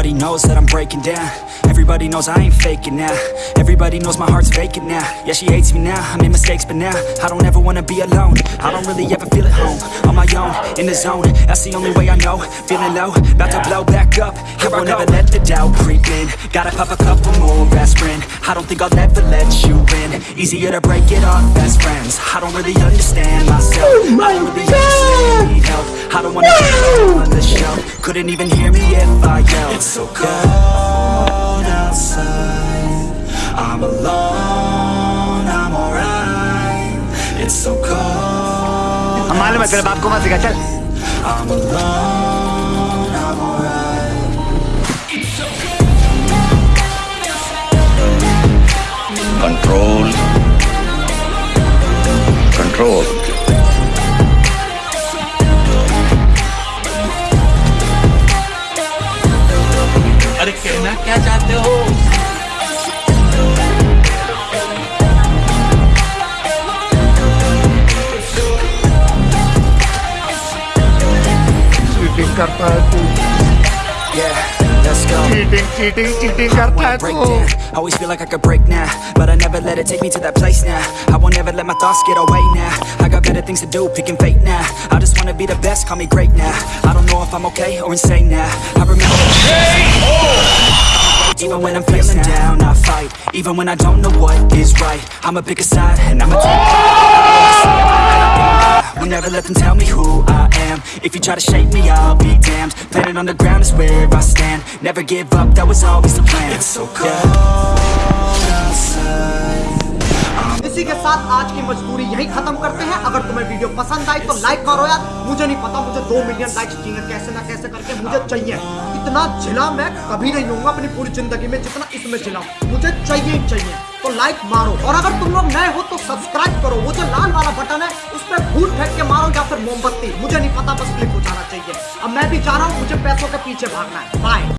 Everybody knows that I'm breaking down. Everybody knows I ain't faking now. Everybody knows my heart's vacant now. Yeah, she hates me now, I made mistakes but now I don't ever wanna be alone. I don't really ever feel at home On my own, in the zone. That's the only way I know. Feeling low, about to blow back up. Here I won't ever let the doubt creep in. Gotta pop a couple more aspirin. I don't think I'll ever let you in. Easier to break it off best friends. I don't really understand myself. Oh I don't really understand, need help I don't wanna be on the shelf Couldn't even hear me if I yelled It's so cold outside I'm alone, I'm alright It's so cold हम मालूम है तेरे बाप को मत सिखा चल I'm alone, I'm alright control control कहना क्या चाहते हो चीटिंग करता है तू Yeah, let's go cheating cheating cheating करता है break तू down Always feel like I could break now But I never let it take me to that place now I won't ever let my thoughts get away now I got better things to do, picking fate now I just wanna be the best, call me great now I don't know if I'm okay or insane now I remember Even when I'm feeling down, I fight. Even when I don't know what is right I'ma pick a side and I'ma take Will never let them tell me who I am. If you try to shape me, I'll be damned. Planet on the ground is where I stand. Never give up, that was always the plan. It's so cold साथ आज की मजदूरी यही खत्म करते हैं। अगर तुम्हें वीडियो पसंद आई तो लाइक करो यार। मुझे नहीं पता मुझे दो मिलियन लाइक्स चाहिए। कैसे ना कैसे करके मुझे चाहिए। इतना झिला मैं कभी नहीं होऊँगा अपनी पूरी ज़िंदगी में जितना इसमें झिला। मुझे चाहिए ही चाहिए। तो लाइक मारो। और अगर तुम लोग नए हो तो सब्सक्राइब करो। वो जो लाल वाला बटन है, उस पर भूत फेंक के मारो या फिर मोमबत्ती। मुझे नहीं पता, बस क्लिक हो जाना चाहिए। अब मैं भी जा रहा हूँ, मुझे पैसों के पीछे भागना है। बाय